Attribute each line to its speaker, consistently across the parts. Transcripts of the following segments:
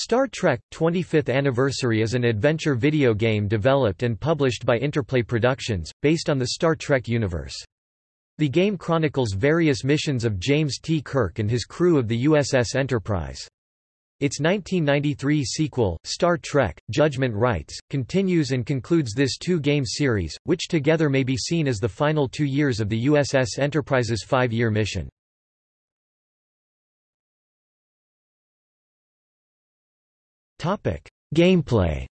Speaker 1: Star Trek 25th Anniversary is an adventure video game developed and published by Interplay Productions, based on the Star Trek universe. The game chronicles various missions of James T. Kirk and his crew of the USS Enterprise. Its 1993 sequel, Star Trek, Judgment Rites, continues and concludes this two-game series, which together may be seen as the final two years of the USS Enterprise's five-year mission. Gameplay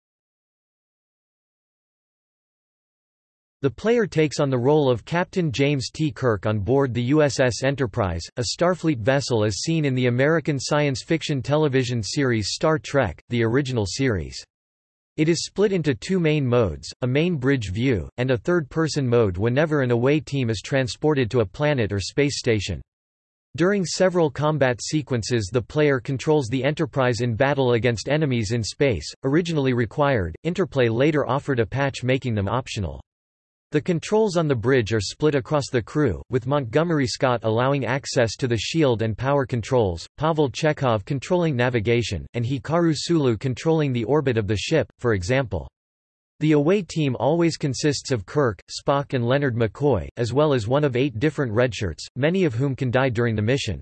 Speaker 1: The player takes on the role of Captain James T. Kirk on board the USS Enterprise, a Starfleet vessel as seen in the American science fiction television series Star Trek, the original series. It is split into two main modes, a main bridge view, and a third-person mode whenever an away team is transported to a planet or space station. During several combat sequences the player controls the Enterprise in battle against enemies in space, originally required, Interplay later offered a patch making them optional. The controls on the bridge are split across the crew, with Montgomery Scott allowing access to the shield and power controls, Pavel Chekhov controlling navigation, and Hikaru Sulu controlling the orbit of the ship, for example. The away team always consists of Kirk, Spock and Leonard McCoy, as well as one of eight different redshirts, many of whom can die during the mission.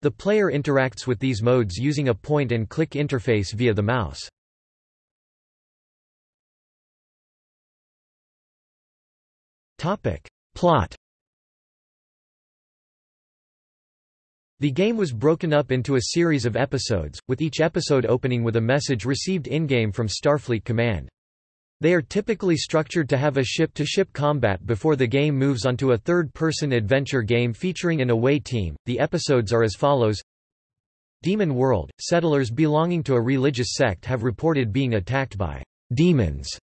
Speaker 1: The player interacts with these modes using a point-and-click interface via the mouse. Plot The game was broken up into a series of episodes, with each episode opening with a message received in-game from Starfleet Command. They are typically structured to have a ship-to-ship -ship combat before the game moves onto a third-person adventure game featuring an away team. The episodes are as follows: Demon World – Settlers belonging to a religious sect have reported being attacked by demons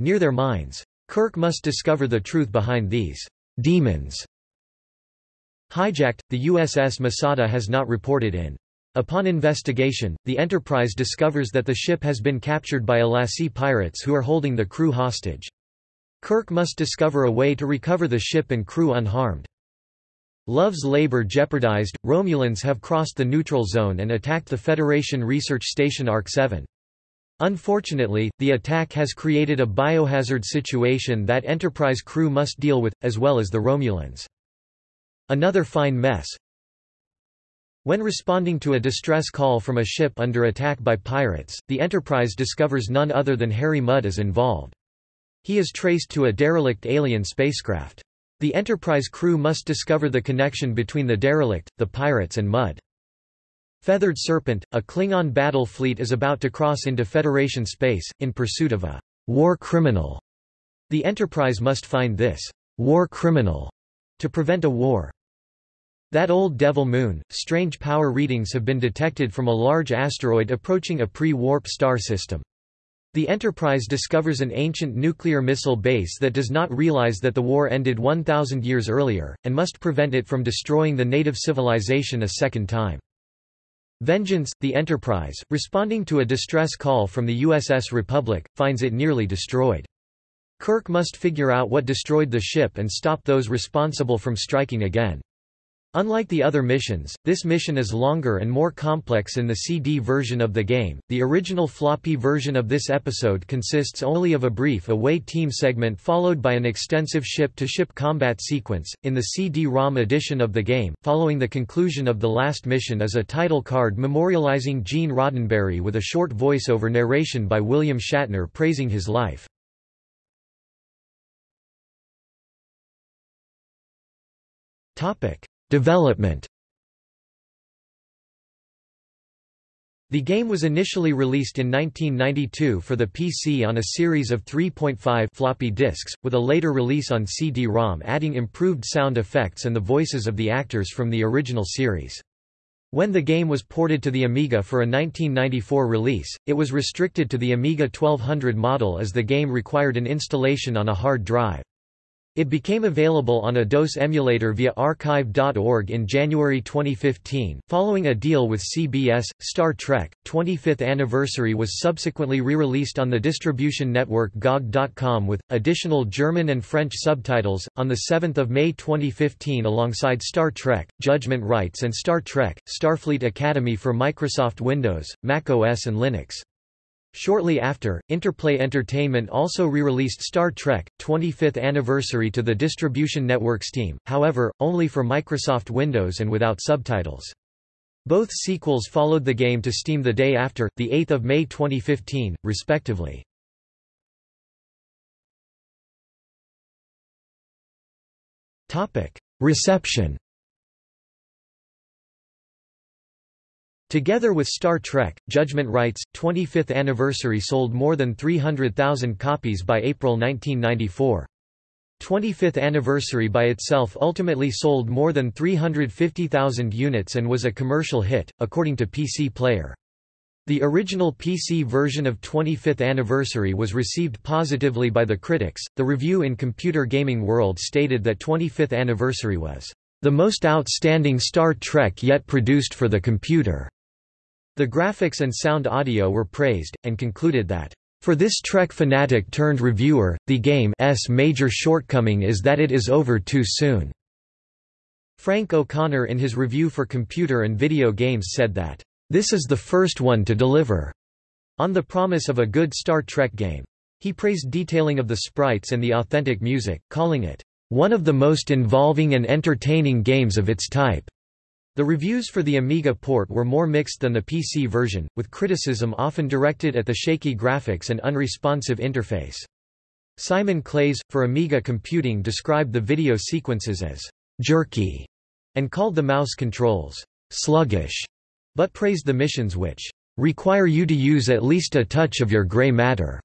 Speaker 1: near their mines. Kirk must discover the truth behind these demons. Hijacked – The USS Masada has not reported in Upon investigation, the Enterprise discovers that the ship has been captured by Elasi pirates who are holding the crew hostage. Kirk must discover a way to recover the ship and crew unharmed. Love's labor jeopardized, Romulans have crossed the neutral zone and attacked the Federation research station ARC-7. Unfortunately, the attack has created a biohazard situation that Enterprise crew must deal with, as well as the Romulans. Another fine mess, when responding to a distress call from a ship under attack by pirates, the Enterprise discovers none other than Harry Mudd is involved. He is traced to a derelict alien spacecraft. The Enterprise crew must discover the connection between the derelict, the pirates and Mudd. Feathered Serpent, a Klingon battle fleet is about to cross into Federation space, in pursuit of a war criminal. The Enterprise must find this war criminal to prevent a war. That old devil moon, strange power readings have been detected from a large asteroid approaching a pre-warp star system. The Enterprise discovers an ancient nuclear missile base that does not realize that the war ended 1,000 years earlier, and must prevent it from destroying the native civilization a second time. Vengeance, the Enterprise, responding to a distress call from the USS Republic, finds it nearly destroyed. Kirk must figure out what destroyed the ship and stop those responsible from striking again. Unlike the other missions, this mission is longer and more complex in the CD version of the game. The original floppy version of this episode consists only of a brief away team segment followed by an extensive ship to ship combat sequence. In the CD ROM edition of the game, following the conclusion of the last mission is a title card memorializing Gene Roddenberry with a short voiceover narration by William Shatner praising his life. Topic Development The game was initially released in 1992 for the PC on a series of 3.5 floppy disks, with a later release on CD-ROM adding improved sound effects and the voices of the actors from the original series. When the game was ported to the Amiga for a 1994 release, it was restricted to the Amiga 1200 model as the game required an installation on a hard drive. It became available on a DOS emulator via archive.org in January 2015. Following a deal with CBS, Star Trek 25th Anniversary was subsequently re-released on the distribution network GOG.com with additional German and French subtitles on the 7th of May 2015 alongside Star Trek: Judgment Rites and Star Trek: Starfleet Academy for Microsoft Windows, Mac OS and Linux. Shortly after, Interplay Entertainment also re-released Star Trek, 25th Anniversary to the distribution network Steam, however, only for Microsoft Windows and without subtitles. Both sequels followed the game to Steam the day after, 8 May 2015, respectively. Reception Together with Star Trek, Judgment Rites, 25th Anniversary sold more than 300,000 copies by April 1994. 25th Anniversary by itself ultimately sold more than 350,000 units and was a commercial hit, according to PC Player. The original PC version of 25th Anniversary was received positively by the critics. The review in Computer Gaming World stated that 25th Anniversary was the most outstanding Star Trek yet produced for the computer. The graphics and sound audio were praised, and concluded that, "...for this Trek fanatic turned reviewer, the game's major shortcoming is that it is over too soon." Frank O'Connor in his review for Computer and Video Games said that, "...this is the first one to deliver," on the promise of a good Star Trek game. He praised detailing of the sprites and the authentic music, calling it, "...one of the most involving and entertaining games of its type." The reviews for the Amiga port were more mixed than the PC version, with criticism often directed at the shaky graphics and unresponsive interface. Simon Clays, for Amiga Computing described the video sequences as «jerky» and called the mouse controls «sluggish», but praised the missions which «require you to use at least a touch of your gray matter».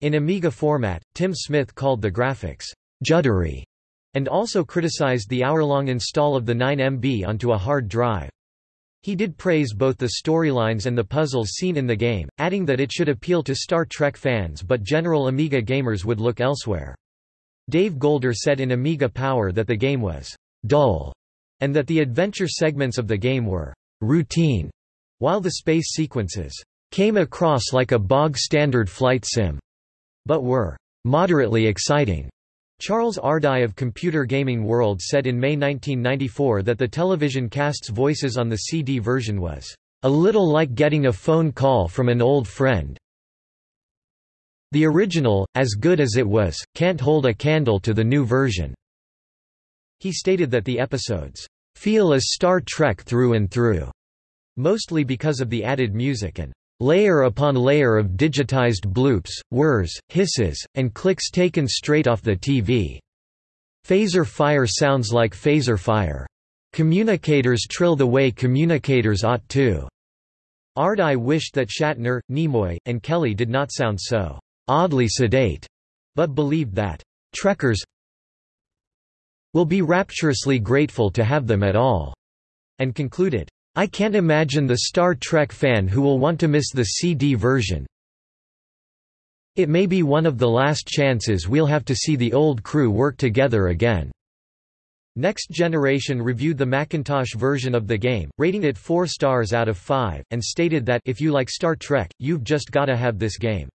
Speaker 1: In Amiga format, Tim Smith called the graphics «juddery» and also criticized the hour-long install of the 9MB onto a hard drive. He did praise both the storylines and the puzzles seen in the game, adding that it should appeal to Star Trek fans but general Amiga gamers would look elsewhere. Dave Golder said in Amiga Power that the game was dull, and that the adventure segments of the game were routine, while the space sequences came across like a bog-standard flight sim, but were moderately exciting. Charles Ardai of Computer Gaming World said in May 1994 that the television cast's voices on the CD version was, "...a little like getting a phone call from an old friend." The original, as good as it was, can't hold a candle to the new version. He stated that the episodes, "...feel as Star Trek through and through," mostly because of the added music and Layer upon layer of digitized bloops, whirs, hisses, and clicks taken straight off the TV. Phaser fire sounds like phaser fire. Communicators trill the way communicators ought to. Ardai wished that Shatner, Nimoy, and Kelley did not sound so oddly sedate, but believed that Trekkers will be rapturously grateful to have them at all, and concluded, I can't imagine the Star Trek fan who will want to miss the CD version. It may be one of the last chances we'll have to see the old crew work together again. Next Generation reviewed the Macintosh version of the game, rating it 4 stars out of 5, and stated that if you like Star Trek, you've just gotta have this game.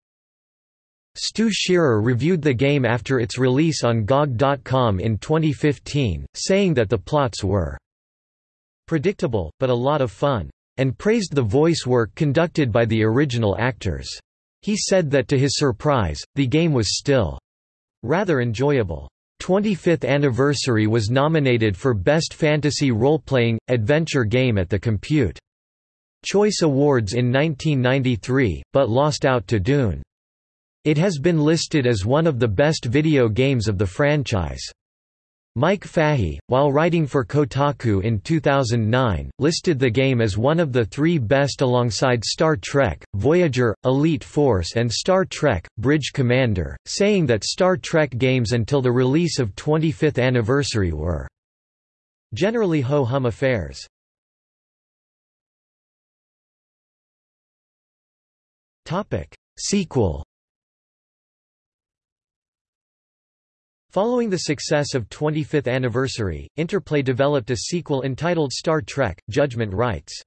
Speaker 1: Stu Shearer reviewed the game after its release on GOG.com in 2015, saying that the plots were predictable, but a lot of fun, and praised the voice work conducted by the original actors. He said that to his surprise, the game was still rather enjoyable. 25th Anniversary was nominated for Best Fantasy Role-Playing, Adventure Game at the Compute Choice Awards in 1993, but lost out to Dune. It has been listed as one of the best video games of the franchise. Mike Fahey, while writing for Kotaku in 2009, listed the game as one of the three best alongside Star Trek, Voyager, Elite Force and Star Trek, Bridge Commander, saying that Star Trek games until the release of 25th Anniversary were generally ho-hum affairs. Sequel Following the success of 25th Anniversary, Interplay developed a sequel entitled Star Trek, Judgment Rites.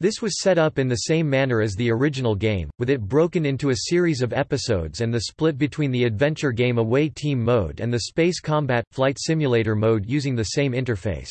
Speaker 1: This was set up in the same manner as the original game, with it broken into a series of episodes and the split between the adventure game Away Team mode and the space combat, flight simulator mode using the same interface.